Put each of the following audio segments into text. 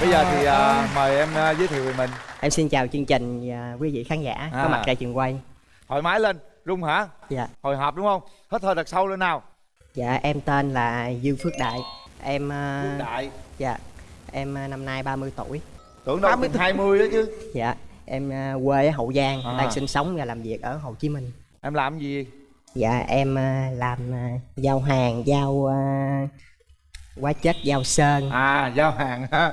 bây giờ thì à, mời em à, giới thiệu về mình Em xin chào chương trình và quý vị khán giả À. có mặt tại trường quay. thoải mái lên rung hả Dạ. hồi hộp đúng không hít hơi thật sâu lên nào Dạ em tên là Dương Phước Đại. Em ờ, Phước đại dạ em ờ, năm nay 30 tuổi. tưởng đâu từng 20 đó chứ Dạ em ờ, quê ở Hậu Giang, À. đang sinh sống và làm việc ở Hồ Chí Minh. em làm gì Dạ em ờ, làm ờ, giao hàng, giao ờ, hóa chất, giao sơn. à giao hàng ha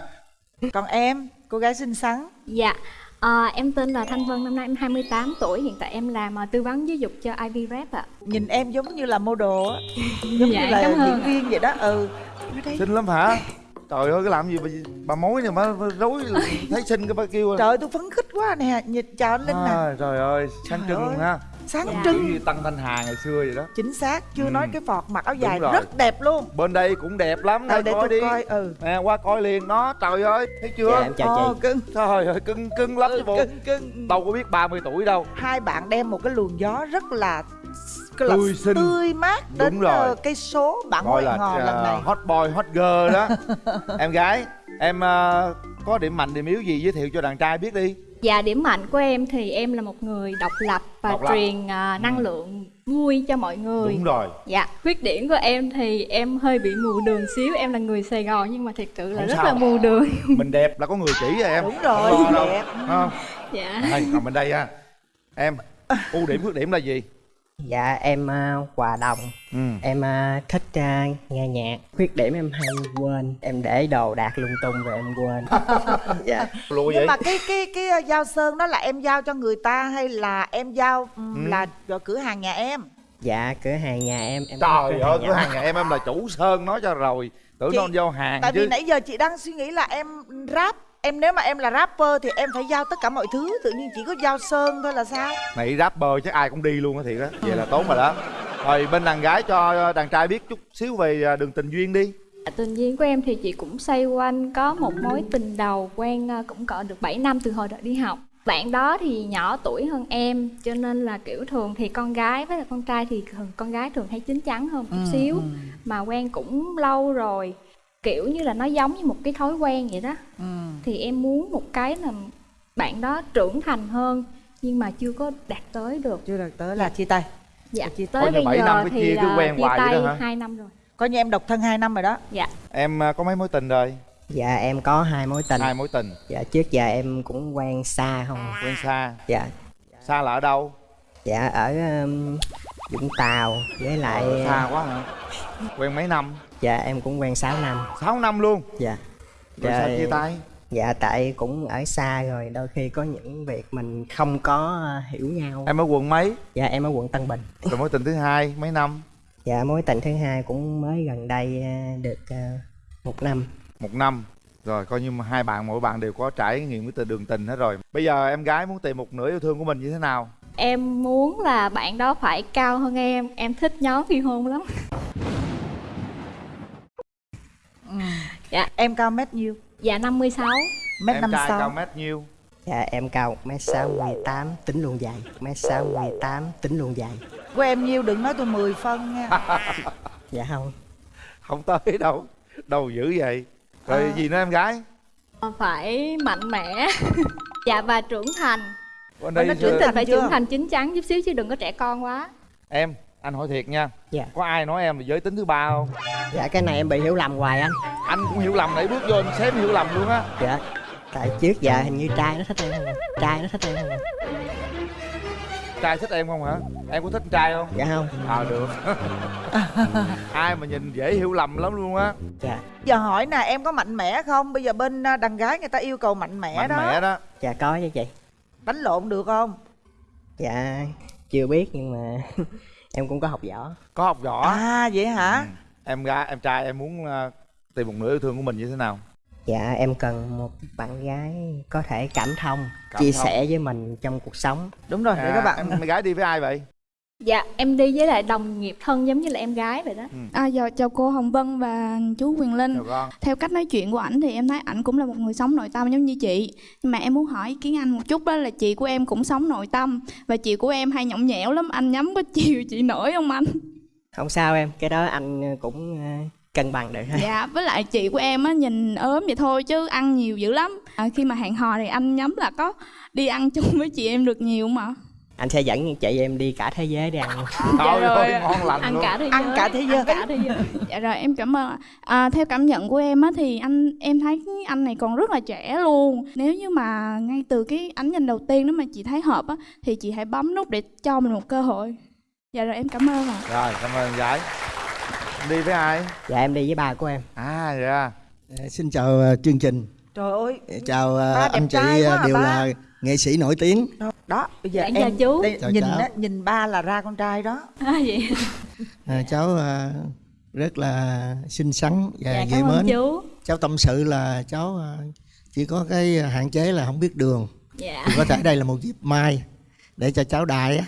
Còn em, cô gái xinh xắn. Dạ, à, em tên là Thanh Vân, năm nay em 28 tuổi, hiện tại em làm à, tư vấn giáo dục cho Ivy Rep ạ. Nhìn em giống như là model á. Giống Dạ, như là cảm ơn diễn viên vậy đó. Ừ. Ở đây. Xinh lắm hả trời ơi cái làm gì bà, bà mối này mà rối thấy xinh cái bà kêu Trời ơi tôi phấn khích quá nè Nhìn chào anh Linh nè. À, trời ơi sáng Trời trưng ơi. luôn ha. Sáng Dạ. trưng. Như tăng thanh hà ngày xưa vậy đó. Chính xác Chưa Ừ. nói cái vọt mặc áo dài rất đẹp luôn. Bên đây cũng đẹp lắm đây để coi tôi đi. coi ừ. Nè qua coi liền đó trời ơi thấy chưa? Dạ em chào Ồ, chị. cưng. Trời ơi cưng cưng lắm chứ bộ. cưng cưng. Đâu có biết 30 tuổi đâu. Hai bạn đem một cái luồng gió rất là cái là Tươi xinh. tươi mát Đúng đến rồi. ờ, cây số bạn gọi ngoại là ngò lần à, này hot boy hot girl đó em gái em à, có điểm mạnh điểm yếu gì giới thiệu cho đàn trai biết đi Dạ, điểm mạnh của em thì em là một người độc lập và Độc lập. truyền à, năng lượng vui cho mọi người. đúng rồi Dạ, khuyết điểm của em thì em hơi bị mù đường xíu, em là người Sài Gòn nhưng mà thật sự là Không rất sao. là mù đường. mình đẹp là có người chỉ rồi em Đúng rồi, Không đâu. đẹp. Không? Dạ. đây nằm bên đây ha em ưu điểm khuyết điểm là gì Dạ em ờ, hòa đồng. ừ. Em ờ, thích ờ, nghe nhạc. Khuyết điểm em hay quên. Em để đồ đạc lung tung rồi em quên. dạ. lùi Nhưng vậy mà cái cái cái giao sơn đó là em giao cho người ta hay là em giao ừm, Ừ. là cửa hàng nhà em? Dạ cửa hàng nhà em em trời ơi nhà cửa hàng nhà em em là chủ sơn nói cho rồi tưởng Chị- nó giao hàng Tại chứ vì nãy giờ chị đang suy nghĩ là em rap Em nếu mà em là rapper thì em phải giao tất cả mọi thứ Tự nhiên chỉ có giao sơn thôi là sao? Này rapper chắc ai cũng đi luôn á thiệt á vậy là tốt rồi đó. Rồi bên đàn gái cho đàn trai biết chút xíu về à, đường tình duyên đi. Tình duyên của em thì chị cũng xoay quanh có một mối tình đầu quen à, cũng cỡ được 7 năm từ hồi đợi đi học. Bạn đó thì nhỏ tuổi hơn em cho nên là kiểu thường thì con gái với là con trai thì thường con gái thường hay chín chắn hơn chút xíu. mà quen cũng lâu rồi kiểu như là nó giống như một cái thói quen vậy đó. Thì em muốn một cái là bạn đó trưởng thành hơn nhưng mà chưa có đạt tới được. Chưa được tới là chia tay. Dạ. Chia tới bây bảy giờ năm cái thì chia cứ quen chia hoài vậy tay đó hả? hai năm rồi. Coi như em độc thân 2 năm rồi đó. Dạ. Em à, có mấy mối tình rồi? Dạ em có hai mối tình. hai mối tình. Dạ trước giờ em cũng quen xa không. à. quen xa. Dạ. xa là ở đâu? Dạ ở um, Vũng Tàu với lại Ờ, xa quá hả? Quen mấy năm dạ em cũng quen 6 năm. 6 năm luôn Dạ. rồi sao chia tay Dạ tại cũng ở xa rồi đôi khi có những việc mình không có hiểu nhau. em ở quận mấy Dạ em ở quận Tân Bình. rồi mối tình thứ hai mấy năm Dạ mối tình thứ hai cũng mới gần đây ờ, được ờ, một năm. một năm rồi coi như mà hai bạn mỗi bạn đều có trải nghiệm với đường tình hết rồi bây giờ em gái muốn tìm một nửa yêu thương của mình như thế nào Em muốn là bạn đó phải cao hơn em Em thích nhóm phi hôn lắm Dạ, Em cao mét nhiêu? dạ 56 Mét em năm trai cao sáu mét nhiêu? Dạ em cao 1m68 tính luôn dài. 1m68 tính luôn dài. Của em nhiêu đừng nói tôi 10 phân nha. Dạ không. không tới đâu. Đâu dữ vậy? Rồi À. gì nữa em gái? Phải mạnh mẽ. Dạ và trưởng thành. Bên Ủa, nó đây trưởng thành phải chưa? trưởng thành chín chắn chút xíu chứ đừng có trẻ con quá. Em anh hỏi thiệt nha Dạ. có ai nói em là giới tính thứ ba không Dạ cái này em bị hiểu lầm hoài anh. anh cũng hiểu lầm nãy bước vô anh xém hiểu lầm luôn á Dạ. Tại trước giờ hình như trai nó thích em không à. Trai nó thích em không à. trai thích em không hả em có thích trai không Dạ không. ờ được ai mà nhìn dễ hiểu lầm lắm luôn á Dạ. Giờ hỏi nè em có mạnh mẽ không? Bây giờ bên à, đàn gái người ta yêu cầu mạnh mẽ mạnh đó mẽ đó Dạ có chứ chị. Đánh lộn được không? Dạ chưa biết nhưng mà em cũng có học võ. có học võ À vậy hả? Ừ. em gái em trai em muốn ờ, tìm một nửa yêu thương của mình như thế nào Dạ em cần một bạn gái có thể cảm thông, Cảm chia thông. sẻ với mình trong cuộc sống. Đúng rồi, để À, các bạn em gái đi với ai vậy Dạ em đi với lại đồng nghiệp thân giống như là em gái vậy đó À, giờ chào cô Hồng Vân và chú Quyền Linh. Theo cách nói chuyện của ảnh thì em thấy ảnh cũng là một người sống nội tâm giống như chị. Nhưng mà em muốn hỏi ý kiến anh một chút đó là chị của em cũng sống nội tâm và chị của em hay nhõng nhẽo lắm. Anh nhắm có chiều chị nổi không anh? Không sao em, cái đó anh cũng ờ, cân bằng được thôi dạ với lại chị của em á nhìn ốm vậy thôi chứ ăn nhiều dữ lắm à, khi mà hẹn hò thì anh nhắm là có đi ăn chung với chị em được nhiều mà anh sẽ dẫn chị em đi cả thế giới đi ăn. Rồi. ơi ngon lành ăn luôn. cả thế giới Ăn cả thế giới. ăn cả thế giới. Dạ rồi em cảm ơn ạ. à, theo cảm nhận của em á thì anh em thấy anh này còn rất là trẻ luôn. Nếu như mà ngay từ cái ánh nhìn đầu tiên đó mà chị thấy hợp á thì chị hãy bấm nút để cho mình một cơ hội. Dạ rồi em cảm ơn ạ. Rồi cảm ơn em gái đi với ai? Dạ em đi với ba của em. À dạ. Ờ, Xin chào ờ, chương trình, trời ơi. Chào ờ, Ba anh chị ờ, à, đều ba. là nghệ sĩ nổi tiếng. Đó bây giờ Dạ, em chào chú. đây, Chào nhìn cháu. á, nhìn ba là ra con trai đó à, vậy À, cháu ờ, rất là xinh xắn và dạ dễ mến. chú Cháu tâm sự là cháu ờ, chỉ có cái hạn chế là không biết đường. dạ Thì có thể đây là một dịp mai để cho cháu đại á,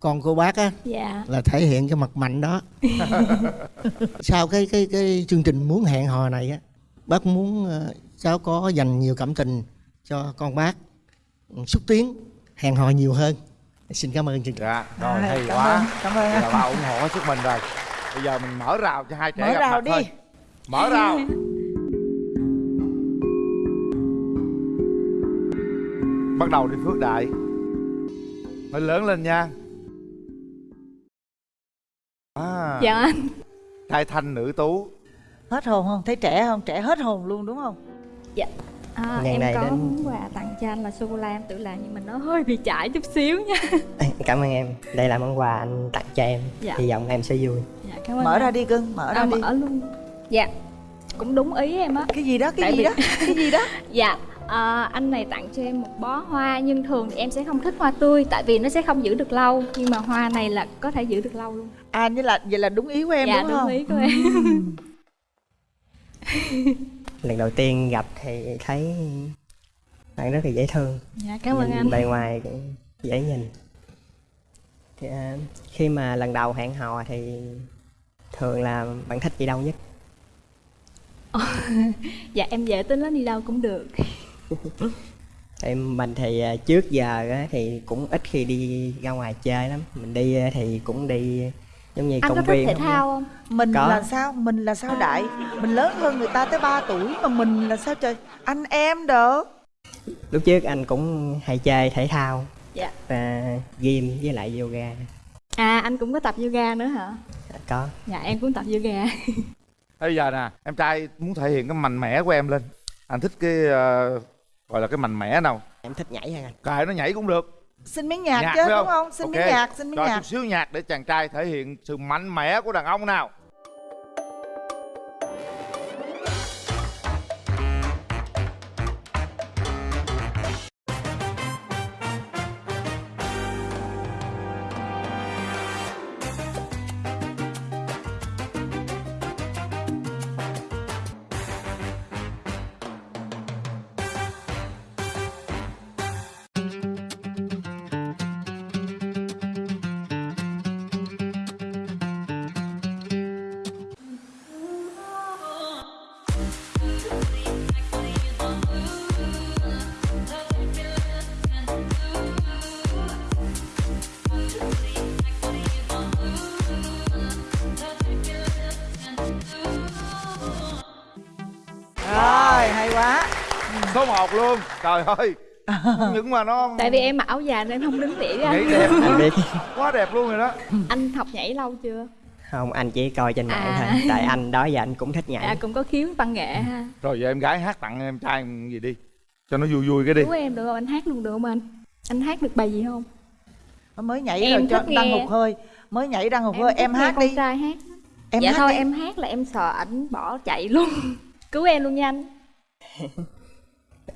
con cô bác á dạ là thể hiện cái mặt mạnh đó. Sau cái cái cái chương trình muốn hẹn hò này á, bác muốn ờ, cháu có dành nhiều cảm tình cho con bác, xúc tiến hẹn hò nhiều hơn. Xin cảm ơn chương trình. dạ rồi hay cảm quá. ơn, cảm ơn. Vậy là ba ủng hộ hết sức mình rồi. Bây giờ mình mở rào cho hai trẻ mở gặp rào mặt đi. thôi. Mở rào. Bắt đầu đi phước đại. Phải lớn lên nha. À, dạ. Anh trai thanh nữ tú. Hết hồn không? Thấy trẻ không? Trẻ hết hồn luôn đúng không à, Ngày em này có đến- món quà tặng cho anh là sô cô la em tự làm nhưng mà nó hơi bị chảy chút xíu nha. Cảm ơn em. Đây là món quà anh tặng cho em. Dạ. hy vọng em sẽ vui. Dạ cảm ơn mở anh. ra đi cưng mở ra à, đi. mở luôn. Dạ cũng đúng ý em á. Cái gì đó cái Tại gì vì- đó cái gì đó. Dạ, à, anh này tặng cho em một bó hoa nhưng thường thì em sẽ không thích hoa tươi tại vì nó sẽ không giữ được lâu. Nhưng mà hoa này là có thể giữ được lâu luôn. à như là vậy là đúng ý của em dạ đúng đúng không? ý của em. lần đầu tiên gặp thì thấy bạn rất là dễ thương Dạ cảm ơn nhìn anh. bề ngoài cũng dễ nhìn thì, à, khi mà lần đầu hẹn hò thì thường là bạn thích gì đâu nhất Dạ em dễ tính lắm đi đâu cũng được. em mình thì à, trước giờ thì cũng ít khi đi ra ngoài chơi lắm mình đi à, thì cũng đi giống như Anh công có thích thể thao không? mình Có. là sao? Mình là sao đại? Mình lớn hơn người ta tới 3 tuổi mà mình là sao trời? Anh em đỡ lúc trước anh cũng hay chơi thể thao. Dạ. và gym với lại yoga. À anh cũng có tập yoga nữa hả? có. Dạ em cũng tập yoga. bây giờ nè em trai muốn thể hiện cái mạnh mẽ của em lên. Anh thích cái ờ, gọi là cái mạnh mẽ nào? Em thích nhảy hơn anh? Cài nó nhảy cũng được xin miếng nhạc, nhạc chứ phải đúng không? xin Ok, miếng nhạc xin miếng cho nhạc. chút xíu nhạc để chàng trai thể hiện sự mạnh mẽ của đàn ông nào số 1 luôn trời ơi những mà nó tại vì em mặc áo dài nên em không đứng tỉa ra. nhảy đẹp anh biết quá đẹp luôn rồi đó Anh học nhảy lâu chưa? không anh chỉ coi trên mạng À. thôi tại anh đó giờ anh cũng thích nhảy À cũng có khiếu văn nghệ ha. rồi giờ em gái hát tặng em trai gì đi cho nó vui vui cái đi Cứu em được không? Anh hát luôn được không anh? Anh hát được bài gì không? mới nhảy Em rồi cho thích đăng nghe. hụt hơi mới nhảy đăng hụt hơi em nghe hát con đi trai hát. em dạ hát thôi đi. em hát là em sợ ảnh bỏ chạy luôn cứu em luôn nha anh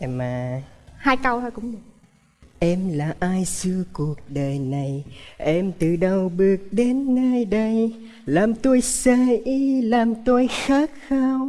em à, hai câu thôi cũng được. Em là ai xưa cuộc đời này? Em từ đâu bước đến nơi đây? Làm tôi say làm tôi khát khao.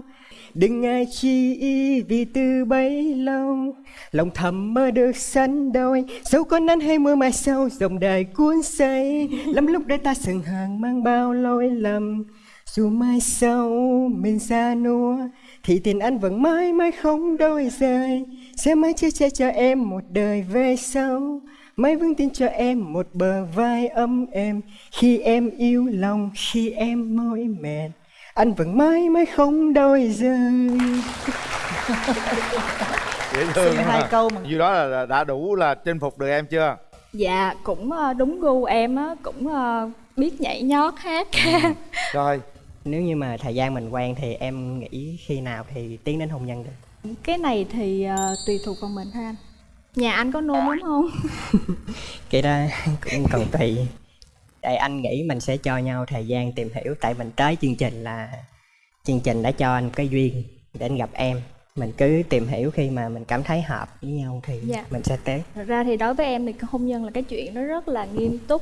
Đừng ai chi ý vì từ bấy lâu. Lòng thầm mơ được sánh đôi. Dẫu có nắng hay mưa mai sau Dòng đời cuốn say. Lắm lúc để ta sừng hàng mang bao lỗi lầm. Dù mai sau mình xa nua Thì tình anh vẫn mãi mãi không đôi rời Sẽ mãi chia che cho em một đời về sau. Mãi vững tin cho em một bờ vai ấm êm. Khi em yêu lòng, khi em mỏi mệt. Anh vẫn mãi mãi không đôi rời dễ thương Xin ha. hai câu mà. Như đó là- đã đủ là chinh phục được em chưa? Dạ cũng ờ, đúng gu em á cũng ờ, biết nhảy nhót hát. Ca rồi. Nếu như mà thời gian mình quen thì em nghĩ khi nào thì tiến đến hôn nhân được cái này thì ờ, tùy thuộc vào mình thôi anh. Nhà anh có nôn lắm không? Cái đó cũng còn tùy. Tại anh nghĩ mình sẽ cho nhau thời gian tìm hiểu tại mình tới chương trình là chương trình đã cho anh cái duyên để anh gặp em. Mình cứ tìm hiểu khi mà mình cảm thấy hợp với nhau thì Dạ. mình sẽ tới. Thật ra thì đối với em thì hôn nhân là cái chuyện nó rất là nghiêm túc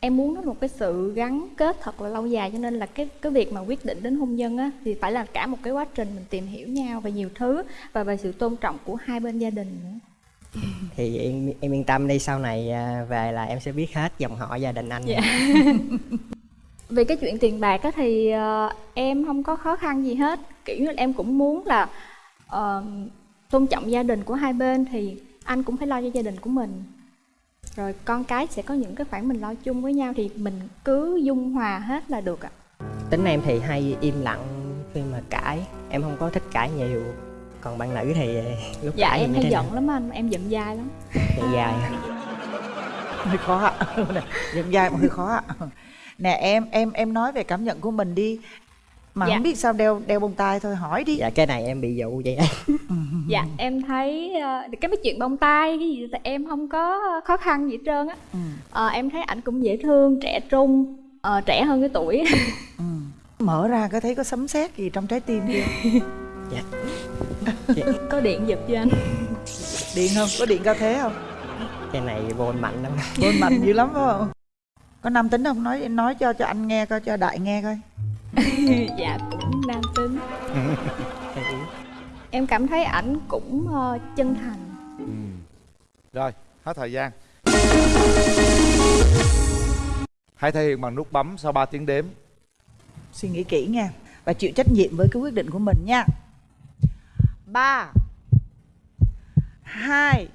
em muốn nó một cái sự gắn kết thật là lâu dài cho nên là cái cái việc mà quyết định đến hôn nhân á thì phải là cả một cái quá trình mình tìm hiểu nhau về nhiều thứ và về sự tôn trọng của hai bên gia đình nữa. Thì em em yên tâm đi sau này à, về là em sẽ biết hết dòng họ gia đình anh. Dạ. về cái chuyện tiền bạc á thì ờ, em không có khó khăn gì hết. Kiểu như em cũng muốn là ờ, tôn trọng gia đình của hai bên thì anh cũng phải lo cho gia đình của mình rồi con cái sẽ có những cái khoản mình lo chung với nhau thì mình cứ dung hòa hết là được ạ. Tính em thì hay im lặng khi mà cãi. Em không có thích cãi nhiều. Còn bạn nữ thì lúc dạ cãi thì em hay giận lắm anh. Em giận dai lắm. Giận dài hơi khó ạ. Dẫn dài mà hơi khó ạ. Nè em em em nói về cảm nhận của mình đi mà Dạ. không biết sao đeo đeo bông tai thôi hỏi đi. Dạ cái này em bị dụ vậy dạ em thấy ờ, cái mấy chuyện bông tai cái gì thì em không có khó khăn gì hết trơn á. Ừ. Ờ, em thấy ảnh cũng dễ thương trẻ trung ờ, trẻ hơn cái tuổi. Ừ. mở ra có thấy có sấm sét gì trong trái tim chưa? Có điện giật cho anh? Điện không? Có điện cao thế không? Cái này vô mạnh lắm. Bôn mạnh dữ lắm phải không? Có nam tính không? Nói nói cho cho anh nghe coi cho đại nghe coi dạ cũng nam tính. Em cảm thấy ảnh cũng ờ, chân thành. Ừ. rồi hết thời gian. Hãy thể hiện bằng nút bấm sau 3 tiếng đếm. Suy nghĩ kỹ nha và chịu trách nhiệm với cái quyết định của mình nha. Ba hai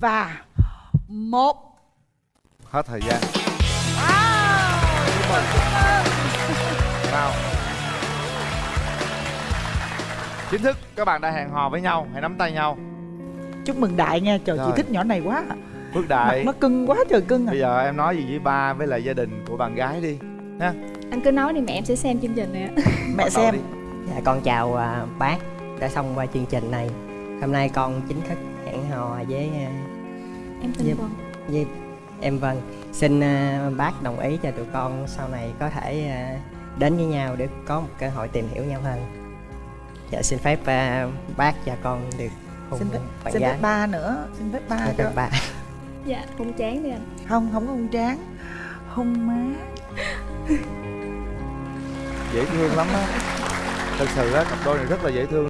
và một. Hết thời gian nào chính thức các bạn đã hẹn hò với nhau hãy nắm tay nhau. Chúc mừng đại nha trời Rồi. chị thích nhỏ này quá. Phước mặt đại nó cưng quá trời cưng à. Bây giờ em nói gì với ba với lại gia đình của bạn gái đi nha anh cứ nói đi mẹ em sẽ xem chương trình này ạ mẹ xem. đi. dạ con chào à, bác đã xong qua chương trình này. Hôm nay con chính thức hẹn hò với à, em Dạ. vâng với em Vân. Xin à, bác đồng ý cho tụi con sau này có thể à, đến với nhau để có một cơ hội tìm hiểu nhau hơn. Dạ xin phép à, bác và con được hôn xin phép bạn xin gái. phép ba nữa xin phép ba Xin cho phép ba. Dạ không chán đi anh. Không không có hung tráng. Hung má. Dễ thương lắm á. Thật sự á cặp đôi này rất là dễ thương